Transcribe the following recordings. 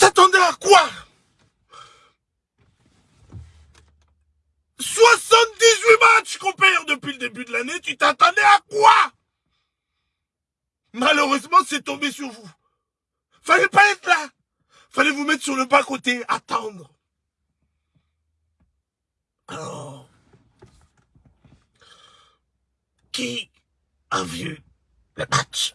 T'attendais à quoi? 78 matchs qu'on perd depuis le début de l'année, tu t'attendais à quoi? Malheureusement, c'est tombé sur vous. Fallait pas être là. Fallait vous mettre sur le bas-côté, attendre. Alors, qui a vu le match?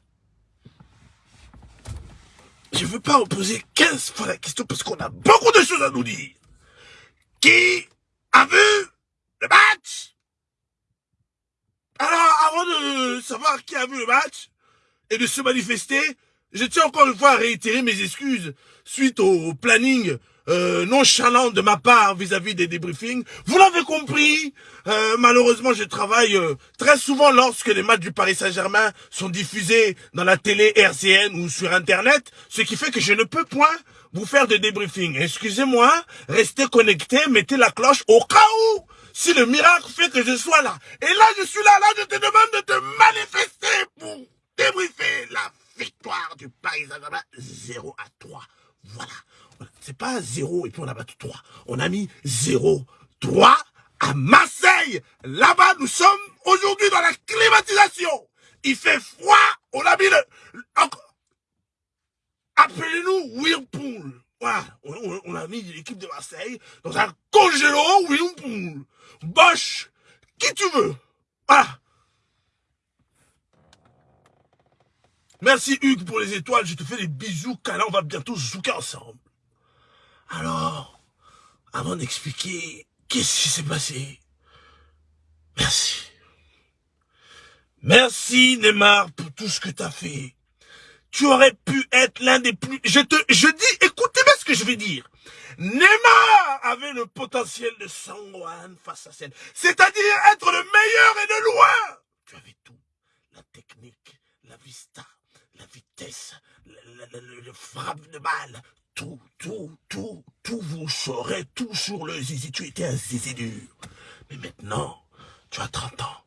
Je veux pas poser 15 fois la question parce qu'on a beaucoup de choses à nous dire. Qui a vu le match? Alors, avant de savoir qui a vu le match et de se manifester, je tiens encore une fois à réitérer mes excuses suite au planning euh, nonchalant de ma part vis-à-vis des débriefings. Vous l'avez compris, euh, malheureusement je travaille euh, très souvent lorsque les matchs du Paris Saint-Germain sont diffusés dans la télé RCN ou sur Internet, ce qui fait que je ne peux point vous faire de débriefing. Excusez-moi, restez connectés, mettez la cloche au cas où, si le miracle fait que je sois là. Et là, je suis là, là, je te demande de te manifester pour débriefer la victoire du Paris Saint-Germain 0 à 3. Voilà. C'est pas 0 et puis on a battu 3. On a mis 0, 3 à Marseille. Là-bas, nous sommes aujourd'hui dans la climatisation. Il fait froid. On a mis le... Appelez-nous Whirlpool. Voilà. On, a mis l'équipe de Marseille dans un congélo Whirlpool. Bosch. Qui tu veux? Voilà. Merci Hugues pour les étoiles, je te fais des bisous, câlins, on va bientôt zouker ensemble. Alors, avant d'expliquer qu'est-ce qui s'est passé, merci. Merci Neymar pour tout ce que tu as fait. Tu aurais pu être l'un des plus... Je te, je dis, écoutez bien ce que je vais dire. Neymar avait le potentiel de Sangwan face à scène. C'est-à-dire être le meilleur et de loin. Tu avais tout. La technique, la vista, la vitesse, le, frappe de balle, tout, tout, tout, tout vous saurez, tout sur le zizi. Tu étais un zizi dur. Mais maintenant, tu as 30 ans.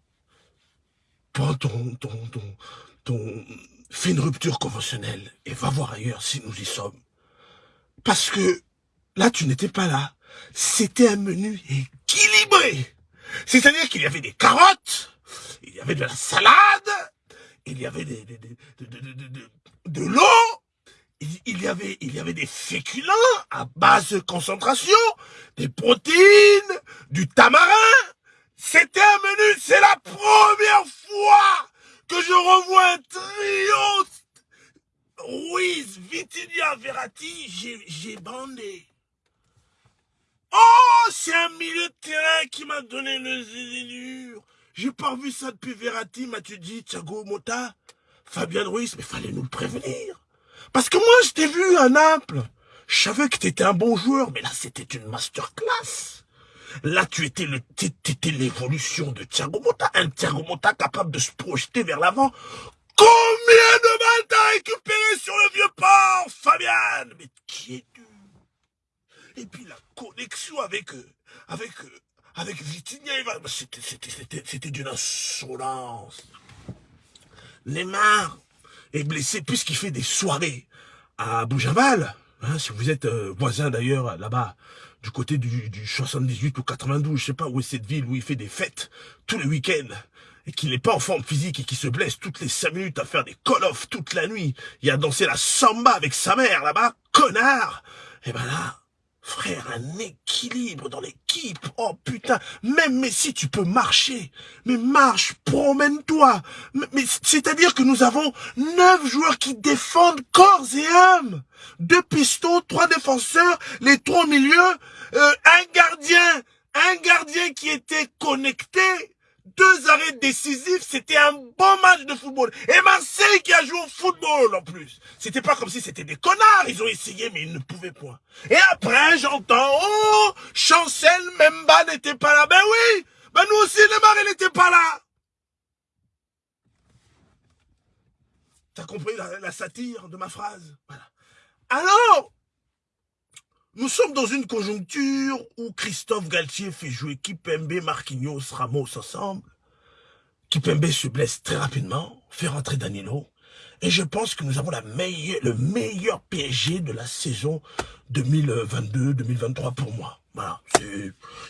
Prends ton, ton, ton, ton, fais une rupture conventionnelle et va voir ailleurs si nous y sommes. Parce que là, tu n'étais pas là. C'était un menu équilibré. C'est-à-dire qu'il y avait des carottes, il y avait de la salade, il y avait des, de, l'eau, il, y avait, il y avait des féculents à basse concentration, des protéines, du tamarin. C'était un menu, c'est la première fois que je revois un trio Ruiz, Vitinia, Verratti, j'ai bandé. Oh, c'est un milieu de terrain qui m'a donné le zénure. J'ai pas vu ça depuis Verratti, Mathieu dit, Thiago Mota, Fabien Ruiz, mais fallait nous le prévenir. Parce que moi, je t'ai vu à Naples. Je savais que t'étais un bon joueur, mais là, c'était une masterclass. Là, tu étais le, t'étais l'évolution de Thiago Mota, un Thiago Mota capable de se projeter vers l'avant. Combien de balles t'as récupéré sur le vieux port, Fabian? Mais qui es-tu? Et puis la connexion avec, euh, avec, euh, avec Vitinha, c'était d'une insolence. Neymar est blessé puisqu'il fait des soirées à Boujaval. Hein, si vous êtes euh, voisin d'ailleurs là-bas, du côté du, du 78 ou 92, je sais pas où est cette ville où il fait des fêtes tous les week-ends et qu'il n'est pas en forme physique et qu'il se blesse toutes les 5 minutes à faire des call-off toute la nuit Il a dansé la samba avec sa mère là-bas, connard Et ben là, Frère, un équilibre dans l'équipe. Oh putain, même Messi, tu peux marcher. Mais marche, promène-toi. Mais, c'est-à-dire que nous avons neuf joueurs qui défendent corps et âme. Deux pistons, trois défenseurs, les trois milieux, euh, un gardien, un gardien qui était connecté deux arrêts décisifs, c'était un bon match de football. Et Marseille qui a joué au football en plus. C'était pas comme si c'était des connards, ils ont essayé mais ils ne pouvaient point. Et après j'entends, oh, Chancel Memba n'était pas là. Ben oui, ben nous aussi Neymar il n'était pas là. T'as compris la, satire de ma phrase? Voilà. Alors, nous sommes dans une conjoncture où Christophe Galtier fait jouer Kipembe, Marquinhos, Ramos ensemble. Kipembe se blesse très rapidement, fait rentrer Danilo. Et je pense que nous avons la meilleure, le meilleur PSG de la saison 2022-2023 pour moi. Voilà,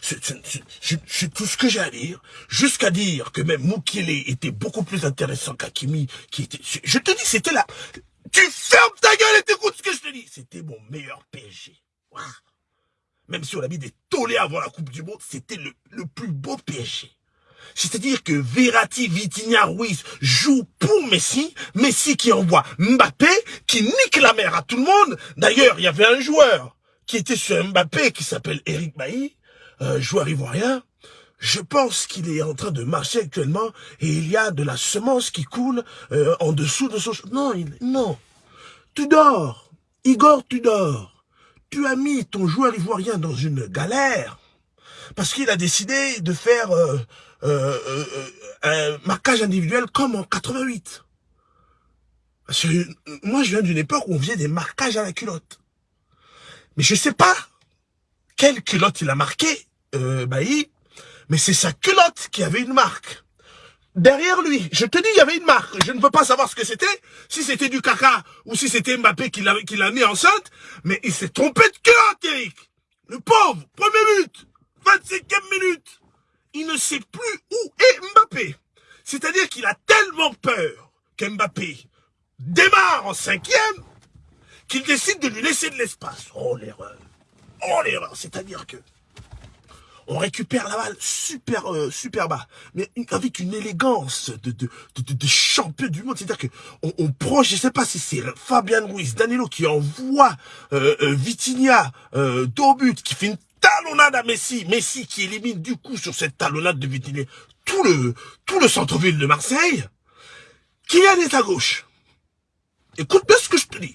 c'est tout ce que j'ai à dire. Jusqu'à dire que même Mukele était beaucoup plus intéressant qu'Akimi. Je te dis, c'était là. Tu fermes ta gueule et t'écoutes ce que je te dis. C'était mon meilleur PSG. Même si on a mis des tollés avant la Coupe du Monde, c'était le, plus beau PSG. C'est-à-dire que Verratti, Vitinha, Ruiz jouent pour Messi, Messi qui envoie Mbappé, qui nique la mer à tout le monde. D'ailleurs, il y avait un joueur qui était sur Mbappé, qui s'appelle Eric Bailly, euh, joueur ivoirien. Je pense qu'il est en train de marcher actuellement et il y a de la semence qui coule euh, en dessous de son... Non, il... non. Tu dors. Igor, tu dors. Tu as mis ton joueur ivoirien dans une galère parce qu'il a décidé de faire euh, euh, euh, un marquage individuel comme en 88. Parce que moi, je viens d'une époque où on faisait des marquages à la culotte. Mais je sais pas quelle culotte il a marqué, euh, Bailly, mais c'est sa culotte qui avait une marque. Derrière lui, je te dis, il y avait une marque. Je ne peux pas savoir ce que c'était, si c'était du caca ou si c'était Mbappé qui l'a mis enceinte, mais il s'est trompé de culotte, Eric. Le pauvre, premier but, 25e minute il ne sait plus où est Mbappé. C'est-à-dire qu'il a tellement peur qu'Mbappé démarre en cinquième qu'il décide de lui laisser de l'espace. Oh l'erreur. Oh l'erreur. C'est-à-dire que on récupère la balle super euh, super bas, mais avec une élégance de, de, de, champion du monde. C'est-à-dire que on, proche, je sais pas si c'est Fabian Ruiz, Danilo qui envoie euh, euh Vitinha euh, but, qui fait une talonnade à Messi. Messi qui élimine du coup sur cette talonnade de Vitinha tout le, tout le centre-ville de Marseille. Kylian est à gauche. Écoute bien ce que je te dis.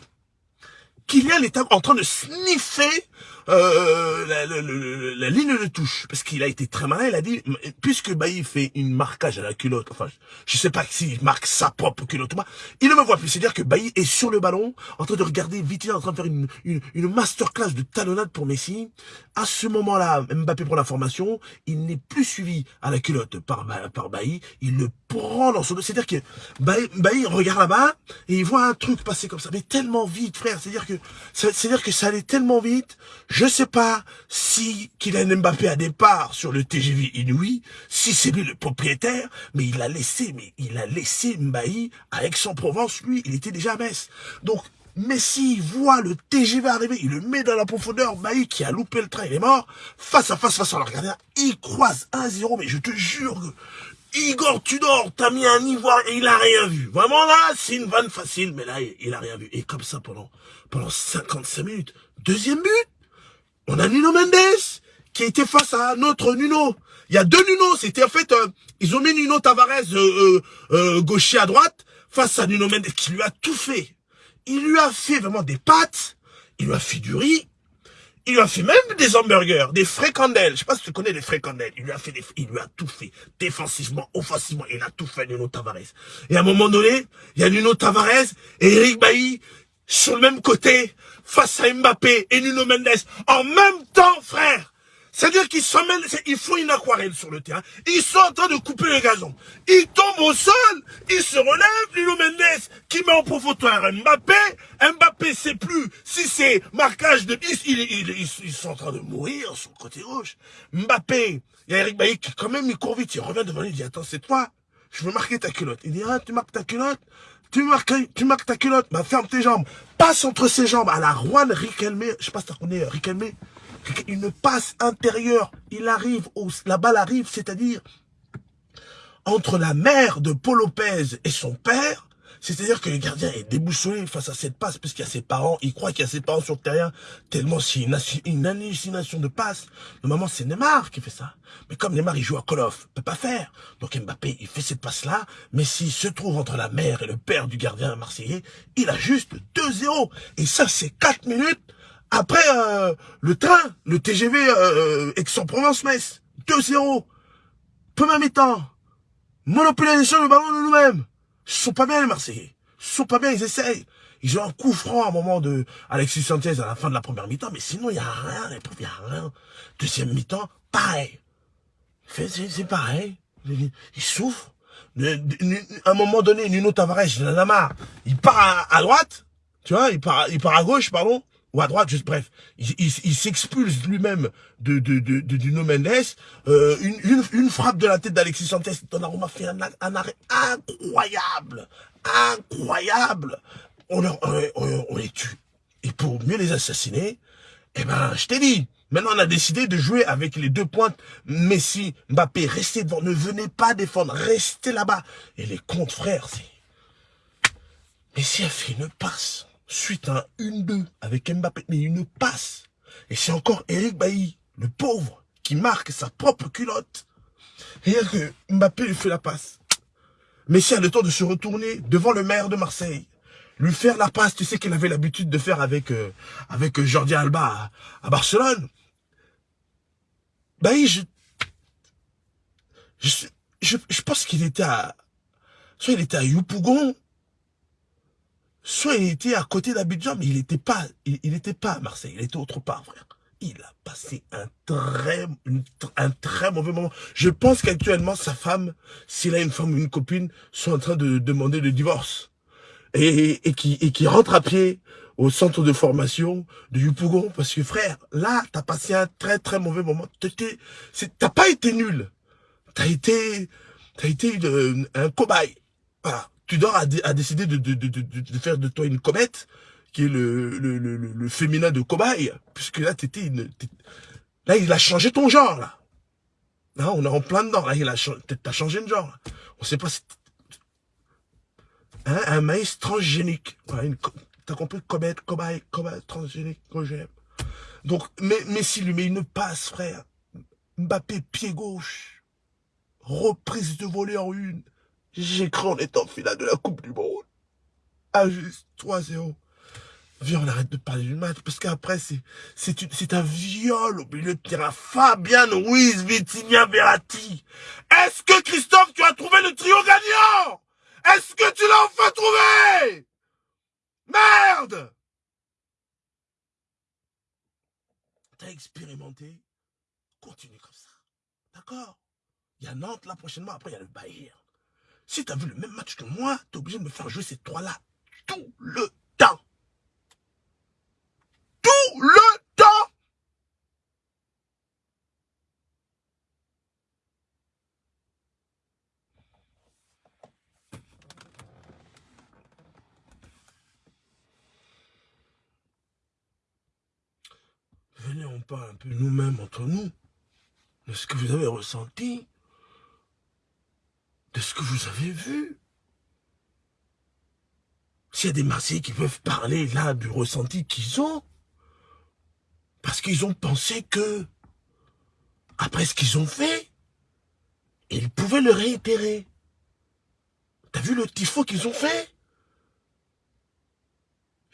Kylian est en train de sniffer euh, la, la, la, ligne de touche, parce qu'il a été très malin, il a dit, puisque Bailly fait une marquage à la culotte, enfin, je sais pas s'il marque sa propre culotte ou pas, il ne me voit plus, c'est-à-dire que Bailly est sur le ballon, en train de regarder vite, en train de faire une, une, une masterclass de talonnade pour Messi. À ce moment-là, Mbappé prend la formation, il n'est plus suivi à la culotte par, par Bailly, il le c'est-à-dire que Bailly, Bailly regarde là-bas, et il voit un truc passer comme ça, mais tellement vite, frère, c'est-à-dire que, c'est-à-dire que ça allait tellement vite, je sais pas si Kylian Mbappé a départ sur le TGV Inouï, si c'est lui le propriétaire, mais il a laissé, mais il a laissé Mbaï à Aix-en-Provence, lui, il était déjà à Metz. Donc, Messi voit le TGV arriver, il le met dans la profondeur, Mbaï qui a loupé le train, il est mort, face à face, face à le gardien, il croise 1-0, mais je te jure que Igor Tudor, t'as mis un ivoire et il a rien vu. Vraiment là, c'est une vanne facile, mais là, il a rien vu. Et comme ça pendant, pendant 55 minutes. Deuxième but on a Nuno Mendes qui était face à notre Nuno. Il y a deux Nuno. C'était en fait, euh, ils ont mis Nuno Tavares euh, euh, gaucher à droite face à Nuno Mendes qui lui a tout fait. Il lui a fait vraiment des pâtes. Il lui a fait du riz. Il lui a fait même des hamburgers, des fricandelles. Je sais pas si tu connais les fricandelles. Il lui a fait des, il lui a tout fait. Défensivement, offensivement, il a tout fait Nuno Tavares. Et à un moment donné, il y a Nuno Tavares et Eric Bailly sur le même côté face à Mbappé et Nuno Mendes en même temps, frère. C'est-à-dire qu'ils s'emmènent, ils font une aquarelle sur le terrain. Ils sont en train de couper le gazon. Ils tombent au sol, ils se relèvent, Nuno Mendes qui met en profondeur Mbappé. Mbappé sait plus si c'est marquage de 10, ils, sont en train de mourir sur le côté gauche. Mbappé, il y a Eric Bailly qui quand même il court vite, il revient devant lui, il dit attends c'est toi, je veux marquer ta culotte. Il dit ah tu marques ta culotte? Tu marques, tu marques ta culotte, bah ferme tes jambes. Passe entre ses jambes à la Juan Riquelme. Je sais pas si tu connais Riquelme. Une passe intérieure. Il arrive, au, la balle arrive, c'est-à-dire entre la mère de Paul Lopez et son père. C'est-à-dire que le gardien est déboussolé face à cette passe, parce y a ses parents, il croit qu'il y a ses parents sur le terrain, tellement c'est une, une, hallucination de passe. Normalement, c'est Neymar qui fait ça. Mais comme Neymar, il joue à Call of, peut pas faire. Donc Mbappé, il fait cette passe-là, mais s'il se trouve entre la mère et le père du gardien marseillais, il a juste 2-0. Et ça, c'est 4 minutes après euh, le train, le TGV euh, Aix-en-Provence-Metz. 2-0. Premier mi-temps. Monopolisation du ballon de nous-mêmes. Ils sont pas bien, les Marseillais. Ils sont pas bien, ils essayent. Ils ont un coup franc à un moment de Alexis Sanchez à la fin de la première mi-temps, mais sinon, il n'y a rien, il n'y a rien. Deuxième mi-temps, pareil. C'est pareil. Il souffre. À un moment donné, Nuno Tavares, il en. Il part à, droite, tu vois, il part, il part à gauche, pardon, ou à droite, juste bref. Il, s'expulse lui-même de, de, de, de, Nuno Mendes. Euh, une, une, frappe de la tête d'Alexis Sanchez, Donnarumma fait un, un, arrêt incroyable, incroyable. On, on, on les tue. Et pour mieux les assassiner, eh ben, je t'ai dit, Maintenant, on a décidé de jouer avec les deux pointes. Messi, Mbappé, restez devant. Ne venez pas défendre. Restez là-bas. Et les comptes, frères, c'est... Messi a fait une passe suite à un 1-2 avec Mbappé. Mais une passe. Et c'est encore Eric Bailly, le pauvre, qui marque sa propre culotte. Et que Mbappé lui fait la passe. Messi a le temps de se retourner devant le maire de Marseille lui faire la passe, tu sais qu'il avait l'habitude de faire avec euh, avec Jordi Alba à Barcelone. Bah je, je, je, pense qu'il était à, soit il était à soit il était à côté d'Abidjan, mais il n'était pas, il, pas à Marseille, il était autre part, frère. Il a passé un très, un très mauvais moment. Je pense qu'actuellement, sa femme, s'il a une femme ou une copine, sont en train de demander le divorce. Et, qui, rentre à pied au centre de formation de Yupougon parce que frère, là, t'as passé un très très mauvais moment. T'as pas été nul. T'as été, t'as été un cobaye. Tudor a, décidé de, faire de toi une comète, qui est le, féminin de cobaye, puisque là, t'étais une, là, il a changé ton genre, là. On est en plein dedans, là, il a, t'as changé de genre. On sait pas si, hein, un maïs transgénique. Voilà, une, T'as compris? Comète, cobaye, cobaye, transgénique. Donc, mais, Messi lui met une passe, frère. Mbappé, pied gauche. Reprise de voler en une. J'ai cru en étant finale de la Coupe du Monde. Ah, juste 3-0. Viens, on arrête de parler du match, parce qu'après, c'est, c'est un viol au milieu de terrain. Fabien Ruiz, Vitinha, Verratti. Est-ce que Christophe, tu as trouvé le trio gagnant? Est-ce que tu l'as enfin trouvé? Merde T'as expérimenté? Continue comme ça. D'accord? Il y a Nantes là prochainement, après il y a le Bayern. Si t'as vu le même match que moi, t'es obligé de me faire jouer ces trois-là tout le temps. Tout le temps. Venez, on parle un peu nous-mêmes entre nous, de ce que vous avez ressenti, de ce que vous avez vu. S'il y a des Marseillais qui peuvent parler là du ressenti qu'ils ont, parce qu'ils ont pensé que, après ce qu'ils ont fait, ils pouvaient le réitérer. T'as vu le tifo qu'ils ont fait?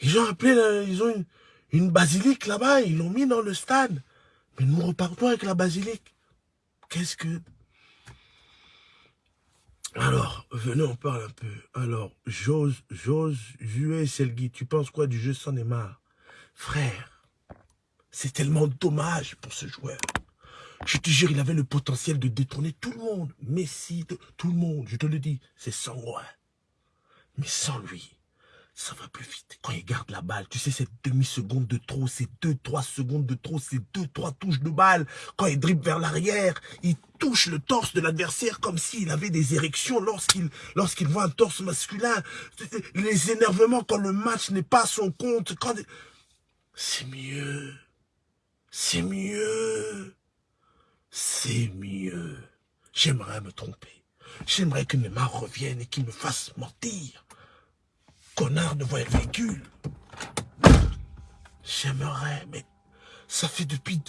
Ils ont appelé, ils ont une, une basilique là-bas, ils l'ont mis dans le stade. Mais nous repartons avec la basilique. Qu'est-ce que... Alors, venez, on parle un peu. Alors, j'ose, j'ose, jouer Selgui, tu penses quoi du jeu sans Neymar Frère, c'est tellement dommage pour ce joueur. Je te jure, il avait le potentiel de détourner tout le monde. Messi, tout le monde, je te le dis, c'est sans moi. Mais sans lui, ça va plus vite. Quand il garde la balle, tu sais, cette demi-seconde de trop, ces deux, trois secondes de trop, ces deux, trois touches de balle. Quand il dribble vers l'arrière, il touche le torse de l'adversaire comme s'il avait des érections lorsqu'il lorsqu'il voit un torse masculin. Les énervements quand le match n'est pas à son compte. Quand... C'est mieux. C'est mieux. C'est mieux. J'aimerais me tromper. J'aimerais que Neymar revienne et qu'il me fasse mentir connard devant le véhicule. J'aimerais, mais ça fait depuis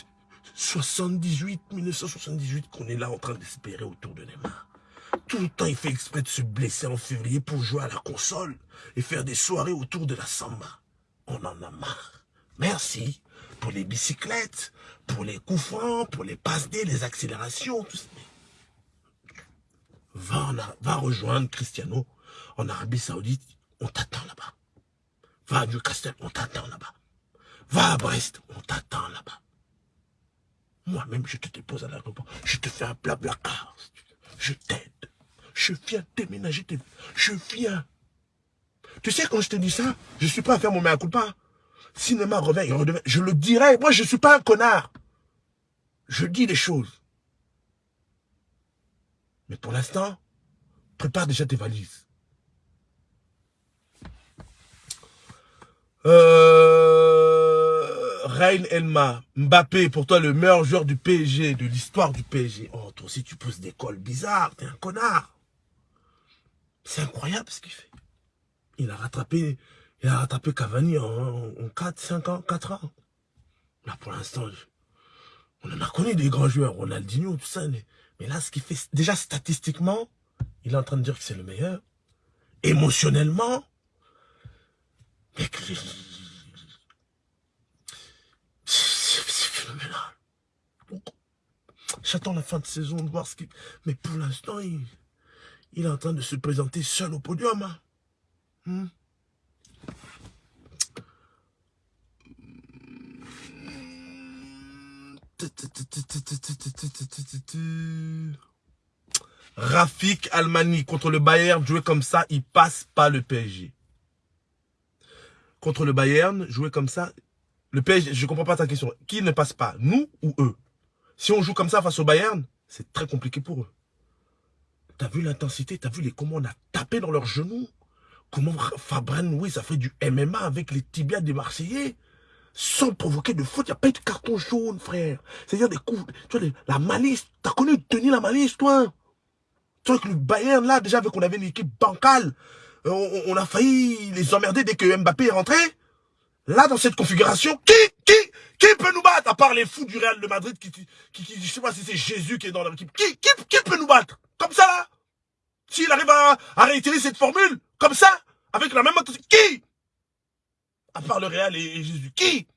78, 1978 qu'on est là en train d'espérer autour de Neymar. Tout le temps, il fait exprès de se blesser en février pour jouer à la console et faire des soirées autour de la samba. On en a marre. Merci pour les bicyclettes, pour les coups francs, pour les passes D, les accélérations, tout ça. Va rejoindre Cristiano en Arabie Saoudite on t'attend là-bas. Va à Newcastle, on t'attend là-bas. Va à Brest, on t'attend là-bas. Moi-même, je te dépose à l'aéroport. Je te fais un blabla car. Je t'aide. je viens déménager. Je viens. Tu sais, quand je te dis ça, je suis pas à faire mon mea culpa. Cinéma revient, il redevient. Je le dirai. Moi, je suis pas un connard. Je dis des choses. Mais pour l'instant, prépare déjà tes valises. Euh, Reine Elma, Mbappé, pour toi le meilleur joueur du PSG, de l'histoire du PSG. Oh, toi aussi tu poses des cols bizarres, t'es un connard. C'est incroyable ce qu'il fait. Il a rattrapé, il a rattrapé Cavani en, 4, 5 ans, 4 ans. Là pour l'instant, on en a connu des grands joueurs, Ronaldinho, tout ça. Mais là, ce qu'il fait, déjà statistiquement, il est en train de dire que c'est le meilleur. Émotionnellement, c'est phénoménal. J'attends la fin de saison de voir ce qu'il... Mais pour l'instant, il... est en train de se présenter seul au podium. Hein. Hmm. Rafik Almani contre le Bayern, jouer comme ça, il passe pas le PSG contre le Bayern, jouer comme ça, le PSG, je comprends pas ta question. Qui ne passe pas, nous ou eux? Si on joue comme ça face au Bayern, c'est très compliqué pour eux. T'as vu l'intensité, t'as vu les comment on a tapé dans leurs genoux? Comment Fabren, oui, ça fait du MMA avec les tibias des Marseillais sans provoquer de faute? Il n'y a pas eu de carton jaune, frère. C'est-à-dire des coups, tu vois, la malice. T'as connu tenir la malice, toi? Tu vois que le Bayern, là, déjà, avec qu'on avait une équipe bancale, euh, on, a failli les emmerder dès que Mbappé est rentré. Là, dans cette configuration, qui, qui, qui peut nous battre À part les fous du Real de Madrid, qui, qui, qui je sais pas si c'est Jésus qui est dans l'équipe. Qui, qui, qui peut nous battre? Comme ça, là? S'il arrive à, à cette formule, comme ça, avec la même qui? À part le Real et, Jésus, qui?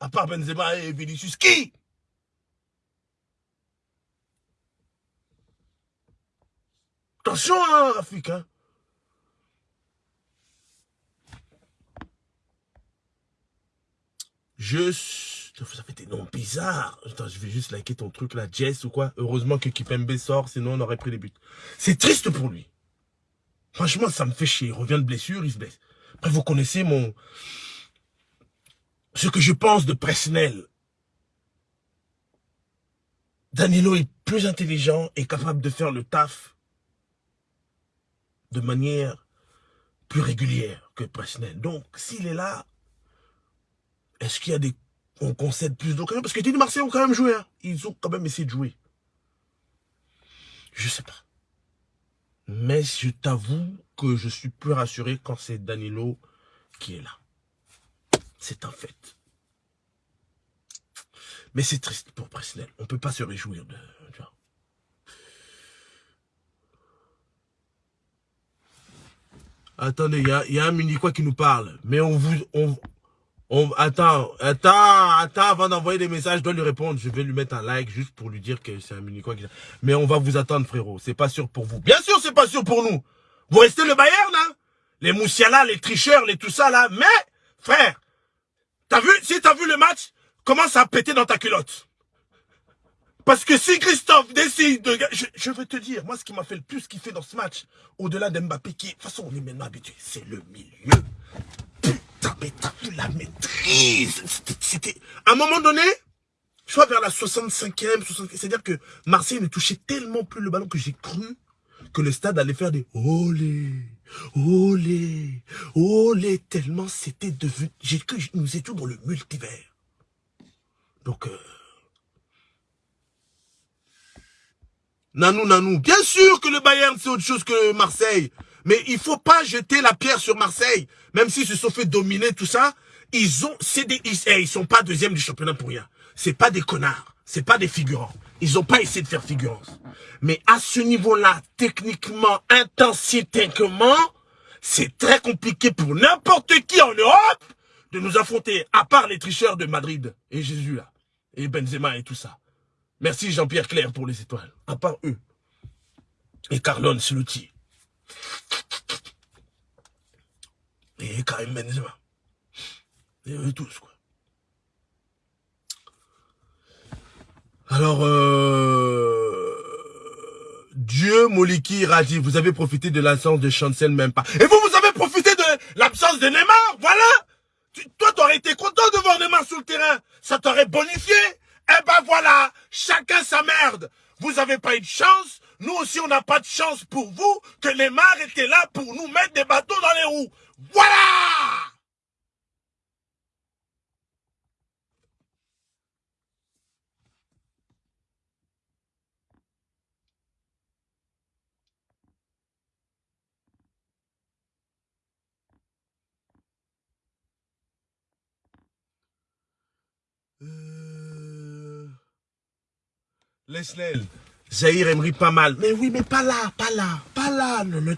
À part Benzema et Vinicius, qui? Attention, hein, Rafik, hein Je... Ça fait des noms bizarres. Je vais juste liker ton truc là, Jess ou quoi. Heureusement que Kipembe sort, sinon on aurait pris les buts. C'est triste pour lui. Franchement, ça me fait chier. Il revient de blessure, il se blesse. Après, vous connaissez mon... Ce que je pense de Presnel. Danilo est plus intelligent et capable de faire le taf de manière plus régulière que Presnel. Donc, s'il est là, est-ce qu'il y a des... On concède plus d'occasions Parce que les Marseille ont quand même joué. Hein. Ils ont quand même essayé de jouer. Je sais pas. Mais je t'avoue que je suis plus rassuré quand c'est Danilo qui est là. C'est un fait. Mais c'est triste pour Presnel. On ne peut pas se réjouir de... Attendez, il y a, un mini quoi qui nous parle. Mais on vous, on, attends, attends, attends, avant d'envoyer des messages, je dois lui répondre. Je vais lui mettre un like juste pour lui dire que c'est un mini quoi. Mais on va vous attendre, frérot. C'est pas sûr pour vous. Bien sûr, c'est pas sûr pour nous. Vous restez le Bayern, là Les Moussiala, les tricheurs, les tout ça, là. Mais, frère, t'as vu, si t'as vu le match, commence à péter dans ta culotte. Parce que si Christophe décide de... Je, je veux te dire, moi, ce qui m'a fait le plus kiffer dans ce match, au-delà d'Mbappé, qui... De toute façon, on est maintenant habitué, c'est le milieu mais vu la maîtrise. C'était, à un moment donné, je crois vers la 65e, c'est-à-dire que Marseille ne touchait tellement plus le ballon que j'ai cru que le stade allait faire des olé, olé, olé, tellement c'était devenu, j'ai cru que nous étions dans le multivers. Donc, euh, Nanou, Nanou, bien sûr que le Bayern c'est autre chose que Marseille. Mais il faut pas jeter la pierre sur Marseille. Même s'ils se sont fait dominer, tout ça, ils ont, des, ils, eh, sont pas deuxième du championnat pour rien. C'est pas des connards. C'est pas des figurants. Ils ont pas essayé de faire figurance. Mais à ce niveau-là, techniquement, intensitéquement, c'est très compliqué pour n'importe qui en Europe de nous affronter, à part les tricheurs de Madrid et Jésus là, et Benzema et tout ça. Merci Jean-Pierre Claire pour les étoiles. À part eux. Et Carlon l'outil. Et Karim Benzema. Et eux tous, quoi. Alors, euh, Dieu Moliki, Radi, vous avez profité de l'absence de Chancel même pas. Et vous, vous avez profité de l'absence de Neymar, voilà Toi, t'aurais été content de voir Neymar sur le terrain. Ça t'aurait bonifié. Eh ben voilà, chacun sa merde. Vous avez pas eu de chance, nous aussi on n'a pas de chance pour vous que Neymar était là pour nous mettre des bateaux dans les roues. Voilà Euh... Zahir Emery pas mal. Mais oui, mais pas là, pas là, pas là. Non, non,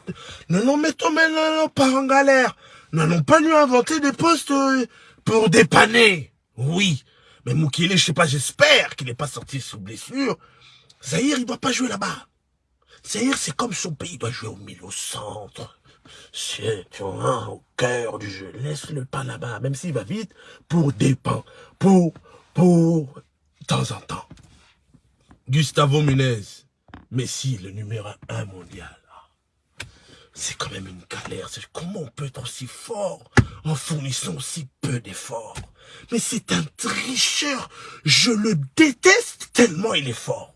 non, non mettons maintenant pas en galère. Non, non, pas lui inventer des postes euh, pour dépanner. Oui. Mais Moukile, je sais pas, j'espère qu'il n'est pas sorti sous blessure. Zahir, il doit pas jouer là-bas. Zahir, c'est comme son pays, il doit jouer au milieu, au centre. C'est, tu vois, au cœur du jeu. Laisse-le pas là-bas, même s'il va vite, pour dépend, pour, pour, de temps en temps. Gustavo Munez, Messi, le numéro un mondial. C'est quand même une galère. Comment on peut être aussi fort en fournissant aussi peu d'efforts? Mais c'est un tricheur. Je le déteste tellement il est fort.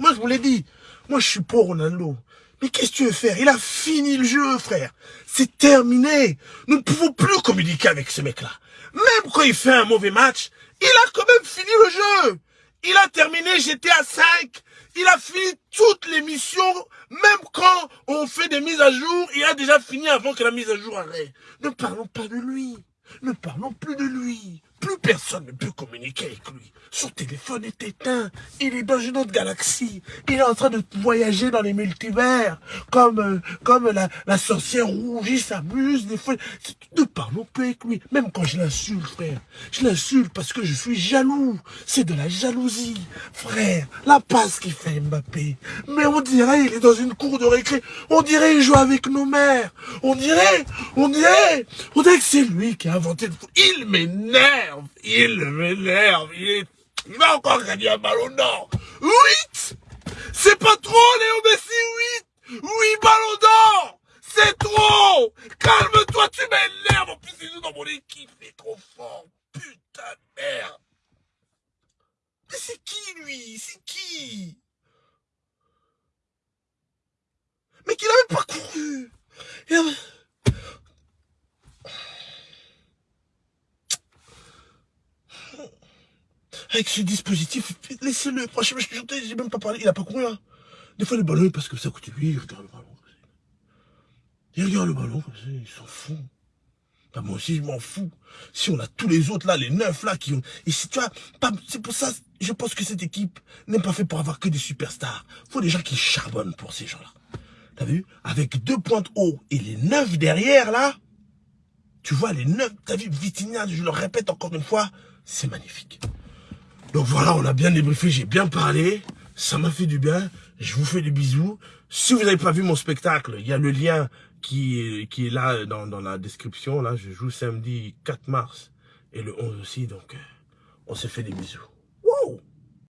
Moi, je vous l'ai dit. Moi, je suis pour Ronaldo. Mais qu'est-ce que tu veux faire? Il a fini le jeu, frère. C'est terminé. Nous ne pouvons plus communiquer avec ce mec-là. Même quand il fait un mauvais match, il a quand même fini le jeu. Il a terminé GTA 5. Il a fini toutes les missions. Même quand on fait des mises à jour, il a déjà fini avant que la mise à jour arrête. Ne parlons pas de lui. Ne parlons plus de lui. Plus personne ne peut communiquer avec lui. Son téléphone est éteint. Il est dans une autre galaxie. Il est en train de voyager dans les multivers. Comme, euh, comme la, sorcière rouge. Il s'amuse des fois. Ne parlons plus avec lui. Même quand je l'insulte, frère. Je l'insulte parce que je suis jaloux. C'est de la jalousie. Frère, la passe qu'il fait Mbappé. Mais on dirait il est dans une cour de récré. On dirait il joue avec nos mères. On dirait, on dirait, on dirait que c'est lui qui a inventé le foot. Il m'énerve. Il m'énerve. Il, il va encore gagner un ballon d'or. 8 C'est pas trop, Léo Messi, 8 8 ballons d'or C'est trop Calme-toi, tu m'énerves. En plus, il joue dans mon équipe. Il est trop fort. Putain de merde. Mais c'est qui, lui? C'est qui? Mais qu'il avait pas couru. Avec ce dispositif, laissez-le. Franchement, je j'ai même pas parlé, il a pas couru. Hein. Des fois, le ballon, parce que ça coûte lui, il regarde le ballon. Il regarde le ballon, il s'en fout. Bah, moi aussi, je m'en fous. Si on a tous les autres là, les neuf là qui ont... Et si tu vois, c'est pour ça, je pense que cette équipe n'est pas faite pour avoir que des superstars. faut des gens qui charbonnent pour ces gens-là. T'as vu? Avec deux pointes haut et les neuf derrière là, tu vois, les neuf, t'as vu, Vitinha, je le répète encore une fois, c'est magnifique. Donc voilà, on a bien débriefé, j'ai bien parlé. Ça m'a fait du bien. Je vous fais des bisous. Si vous n'avez pas vu mon spectacle, il y a le lien qui est, là dans, dans la description. Là, je joue samedi 4 mars et le 11 aussi. Donc, euh, on se fait des bisous.